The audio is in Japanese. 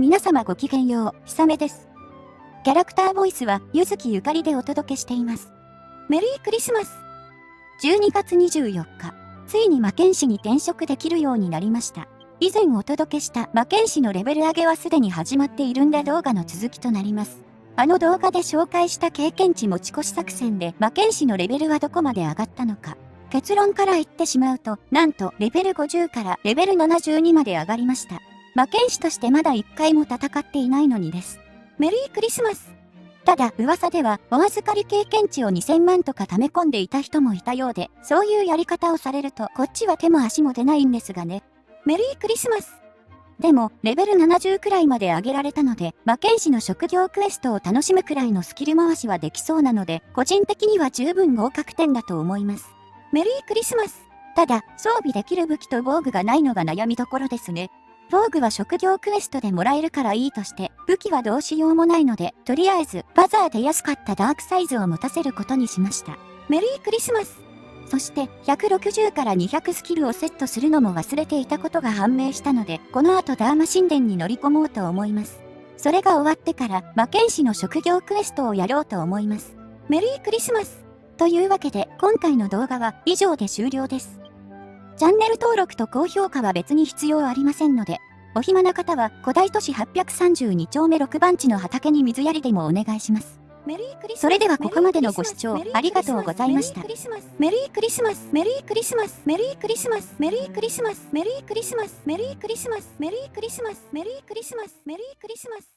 皆様ごきげんよう、ひさめです。キャラクターボイスは、ゆずきゆかりでお届けしています。メリークリスマス !12 月24日、ついに魔剣士に転職できるようになりました。以前お届けした魔剣士のレベル上げはすでに始まっているんだ動画の続きとなります。あの動画で紹介した経験値持ち越し作戦で魔剣士のレベルはどこまで上がったのか。結論から言ってしまうと、なんとレベル50からレベル72まで上がりました。魔剣士としてまだ一回も戦っていないのにです。メリークリスマスただ噂ではお預かり経験値を2000万とか溜め込んでいた人もいたようで、そういうやり方をされるとこっちは手も足も出ないんですがね。メリークリスマスでも、レベル70くらいまで上げられたので、魔剣士の職業クエストを楽しむくらいのスキル回しはできそうなので、個人的には十分合格点だと思います。メリークリスマスただ、装備できる武器と防具がないのが悩みどころですね。防具は職業クエストでもらえるからいいとして、武器はどうしようもないので、とりあえず、バザーで安かったダークサイズを持たせることにしました。メリークリスマスそして、160から200スキルをセットするのも忘れていたことが判明したので、この後ダーマ神殿に乗り込もうと思います。それが終わってから、魔剣士の職業クエストをやろうと思います。メリークリスマスというわけで、今回の動画は以上で終了です。チャンネル登録と高評価は別に必要ありませんので、お暇な方は古代都市832丁目6番地の畑に水やりでもお願いします。それではここまでのご視聴ありがとうございました。メリークリスマス、メリークリスマス、メリークリスマス、メリークリスマス、メリークリスマス、メリークリスマス、メリークリスマス、メリークリスマス、メリークリスマス。